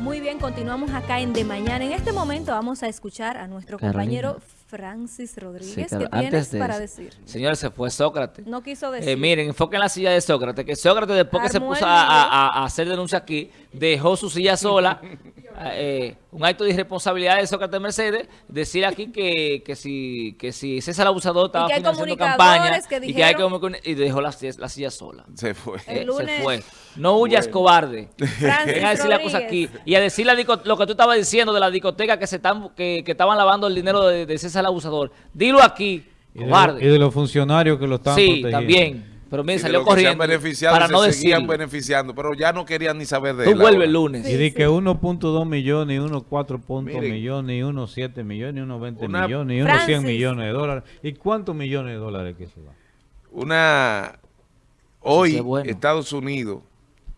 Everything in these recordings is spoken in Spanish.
Muy bien, continuamos acá en De Mañana. En este momento vamos a escuchar a nuestro compañero Francis Rodríguez. ¿Qué tienes para decir? Señores, se fue Sócrates. No quiso eh, decir. miren, enfoquen la silla de Sócrates, que Sócrates después que se puso a, hacer denuncia aquí, dejó su silla sola. Eh, un acto de irresponsabilidad de Sócrates Mercedes, decir aquí que, que si que si César Abusador estaba financiando campaña y que hay que y dejó la, silla sola. Se fue. se fue. No huyas, cobarde. Ven a decir la cosa aquí. Y a decir lo que tú estabas diciendo de la discoteca que se están que, que estaban lavando el dinero de, de César Abusador. Dilo aquí, y cobarde. De, y de los funcionarios que lo están sí, también. Pero mire, salió corriendo para no se seguían beneficiando, pero ya no querían ni saber de Tú vuelves el lunes. y di que 1.2 millones, y 1.4 millones, y 1.7 millones, y 1.20 millones, y 1.100 millones de dólares. ¿Y cuántos millones de dólares que se va? Una... Hoy Estados Unidos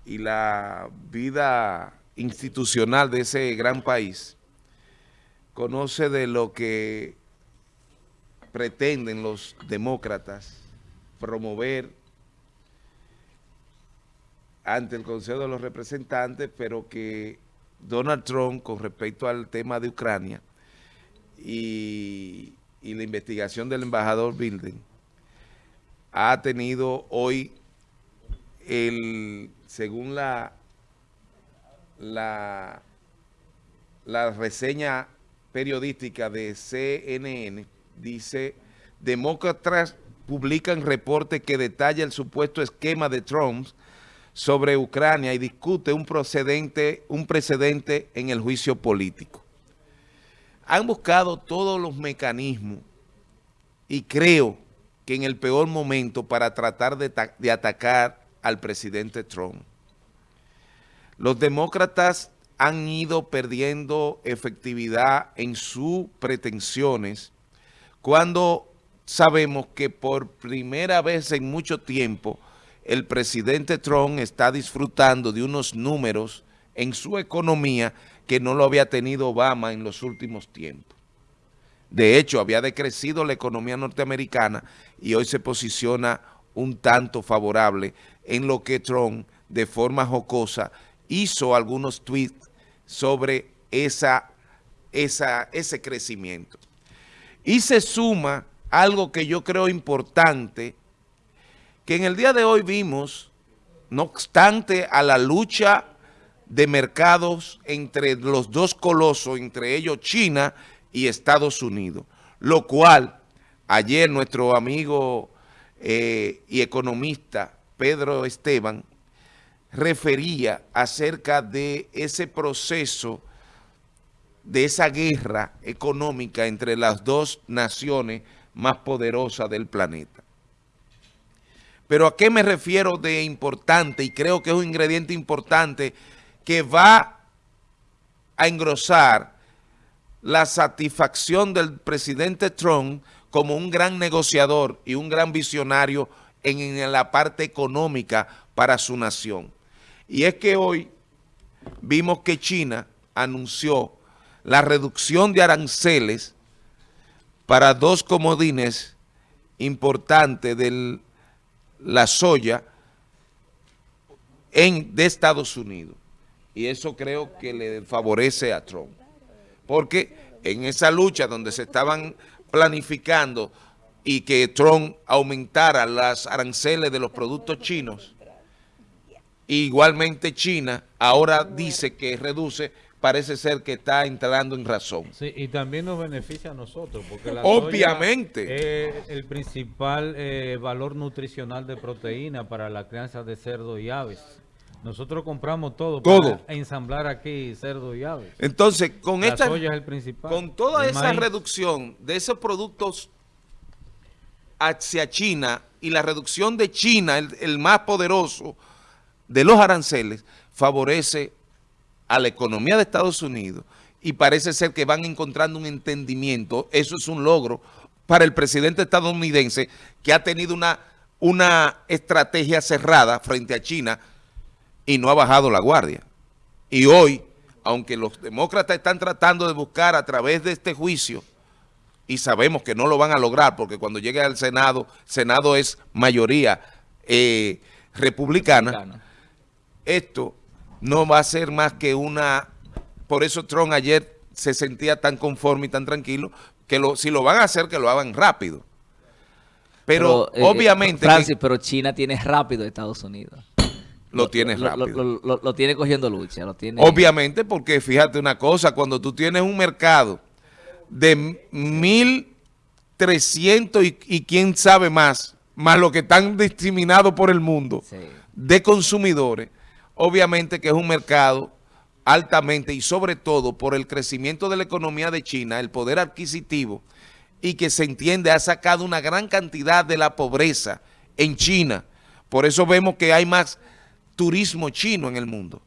y la vida institucional de ese gran país conoce de lo que pretenden los demócratas promover ante el Consejo de los Representantes, pero que Donald Trump, con respecto al tema de Ucrania y, la investigación del embajador Bilden, ha tenido hoy, el según la, la, la reseña periodística de CNN, dice, demócratas publican reporte que detalla el supuesto esquema de Trump sobre Ucrania y discute un, un precedente en el juicio político. Han buscado todos los mecanismos y creo que en el peor momento para tratar de atacar al presidente Trump. Los demócratas han ido perdiendo efectividad en sus pretensiones cuando sabemos que por primera vez en mucho tiempo el presidente Trump está disfrutando de unos números en su economía que no lo había tenido Obama en los últimos tiempos. De hecho, había decrecido la economía norteamericana y hoy se posiciona un tanto favorable en lo que Trump, de forma jocosa, hizo algunos tweets sobre esa, esa, ese crecimiento. Y se suma algo que yo creo importante, que en el día de hoy vimos, no obstante a la lucha de mercados entre los dos colosos, entre ellos China y Estados Unidos, lo cual ayer nuestro amigo eh, y economista Pedro Esteban refería acerca de ese proceso, de esa guerra económica entre las dos naciones más poderosa del planeta. Pero ¿a qué me refiero de importante? Y creo que es un ingrediente importante que va a engrosar la satisfacción del presidente Trump como un gran negociador y un gran visionario en, la parte económica para su nación. Y es que hoy vimos que China anunció la reducción de aranceles para dos comodines importantes de la soya en, de Estados Unidos. Y eso creo que le favorece a Trump. Porque en esa lucha donde se estaban planificando y que Trump aumentara las aranceles de los productos chinos, igualmente China ahora dice que reduce parece ser que está entrando en razón. Sí, y también nos beneficia a nosotros, porque la Obviamente. es el principal eh, valor nutricional de proteína para la crianza de cerdo y aves. Nosotros compramos todo, todo. para ensamblar aquí cerdo y aves. Entonces, con la esta soya es el principal. Con toda esa reducción de esos productos hacia China y la reducción de China, el, el más poderoso de los aranceles, favorece a la economía de Estados Unidos y parece ser que van encontrando un entendimiento. Eso es un logro para el presidente estadounidense que ha tenido una, una estrategia cerrada frente a China y no ha bajado la guardia. Y hoy, aunque los demócratas están tratando de buscar a través de este juicio, y sabemos que no lo van a lograr porque cuando llegue al Senado, Senado es mayoría eh, republicana, esto no va a ser más que una por eso Trump ayer se sentía tan conforme y tan tranquilo, que lo, si lo van a hacer, que lo hagan rápido. Pero, eh, obviamente... Francis, pero China tiene rápido Estados Unidos. Lo, tiene rápido. Lo, tiene cogiendo lucha. Lo tiene... Obviamente, porque fíjate una cosa, cuando tú tienes un mercado de 1.300 y, y quién sabe más, más lo que están discriminados por el mundo de consumidores, obviamente que es un mercado altamente y sobre todo por el crecimiento de la economía de China, el poder adquisitivo y que se entiende ha sacado una gran cantidad de la pobreza en China. Por eso vemos que hay más turismo chino en el mundo,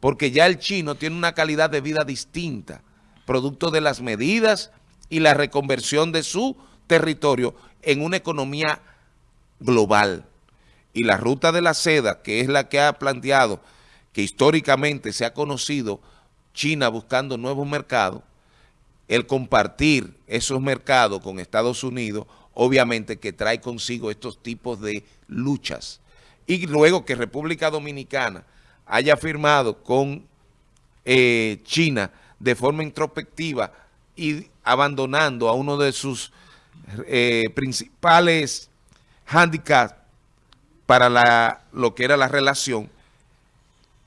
porque ya el chino tiene una calidad de vida distinta, producto de las medidas y la reconversión de su territorio en una economía global. Y la ruta de la seda, que es la que ha planteado, que históricamente se ha conocido China buscando nuevos mercados, el compartir esos mercados con Estados Unidos, obviamente que trae consigo estos tipos de luchas. Y luego que República Dominicana haya firmado con eh, China de forma introspectiva y abandonando a uno de sus eh, principales handicap para la, lo que era la relación,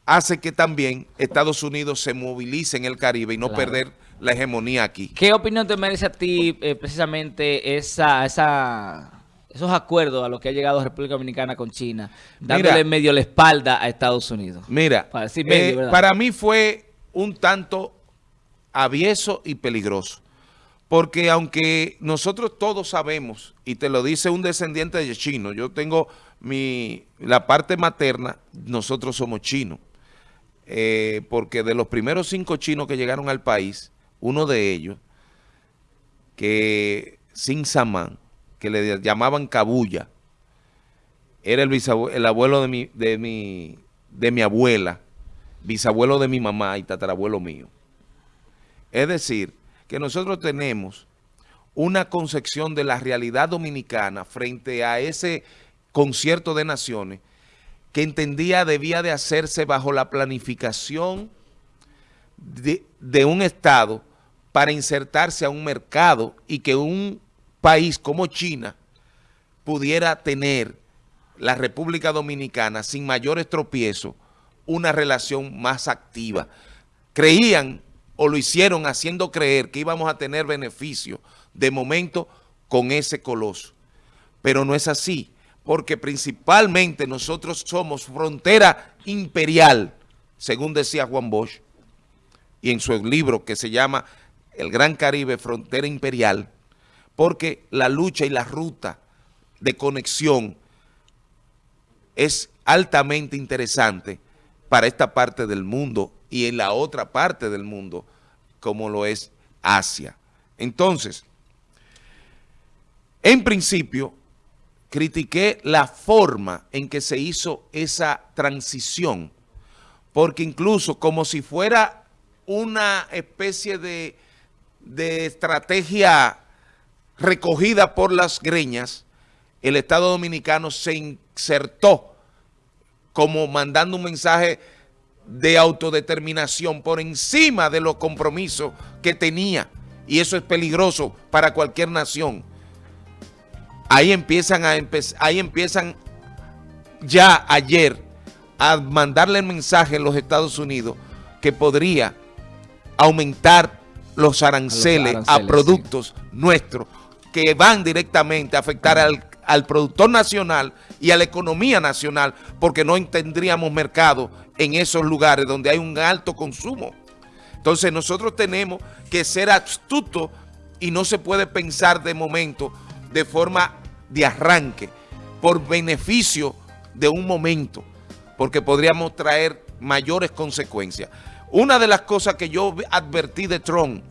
hace que también Estados Unidos se movilice en el Caribe y no perder la hegemonía aquí. ¿Qué opinión te merece a ti eh, precisamente esa, esa, esos acuerdos a los que ha llegado República Dominicana con China, dándole medio la espalda a Estados Unidos? Mira, para, eh, para mí fue un tanto avieso y peligroso. Porque aunque nosotros todos sabemos, y te lo dice un descendiente de chino, yo tengo mi, la parte materna, nosotros somos chinos. Eh, porque de los primeros cinco chinos que llegaron al país, uno de ellos, que Sin Samán, que le llamaban Cabulla, era el, el abuelo de mi, de, mi, de mi abuela, bisabuelo de mi mamá y tatarabuelo mío. Es decir, que nosotros tenemos una concepción de la realidad dominicana frente a ese concierto de naciones que entendía debía de hacerse bajo la planificación de, de, un Estado para insertarse a un mercado y que un país como China pudiera tener la República Dominicana sin mayores tropiezos una relación más activa. Creían o lo hicieron haciendo creer que íbamos a tener beneficio de momento con ese coloso. Pero no es así, porque principalmente nosotros somos frontera imperial, según decía Juan Bosch, y en su libro que se llama El Gran Caribe, Frontera Imperial, porque la lucha y la ruta de conexión es altamente interesante para esta parte del mundo y en la otra parte del mundo, como lo es Asia. Entonces, en principio, critiqué la forma en que se hizo esa transición, porque incluso como si fuera una especie de, de estrategia recogida por las greñas, el Estado Dominicano se insertó como mandando un mensaje de autodeterminación por encima de los compromisos que tenía. Y eso es peligroso para cualquier nación. Ahí empiezan, a ahí empiezan ya ayer a mandarle el mensaje en los Estados Unidos que podría aumentar los aranceles a, productos nuestros que van directamente a afectar al, al productor nacional y a la economía nacional porque no tendríamos mercado en esos lugares donde hay un alto consumo. Entonces nosotros tenemos que ser astutos y no se puede pensar de momento de forma de arranque por beneficio de un momento porque podríamos traer mayores consecuencias. Una de las cosas que yo advertí de Trump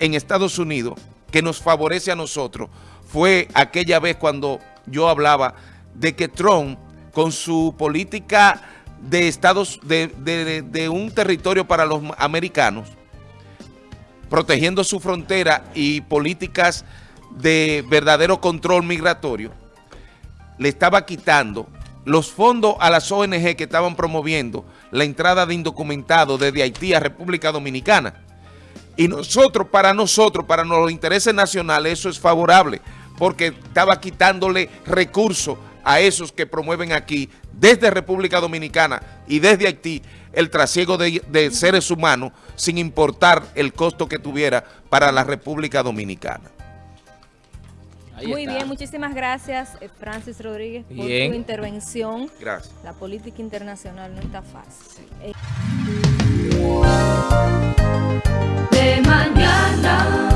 en Estados Unidos que nos favorece a nosotros fue aquella vez cuando yo hablaba de que Trump, con su política de estados, de, un territorio para los americanos, protegiendo su frontera y políticas de verdadero control migratorio, le estaba quitando los fondos a las ONG que estaban promoviendo la entrada de indocumentados desde Haití a República Dominicana. Y nosotros, para nosotros, para los intereses nacionales, eso es favorable, porque estaba quitándole recursos a esos que promueven aquí, desde República Dominicana y desde Haití, el trasiego de, de seres humanos, sin importar el costo que tuviera para la República Dominicana. Muy bien, muchísimas gracias eh, Francis Rodríguez por tu intervención. Gracias. La política internacional no está fácil. De mañana.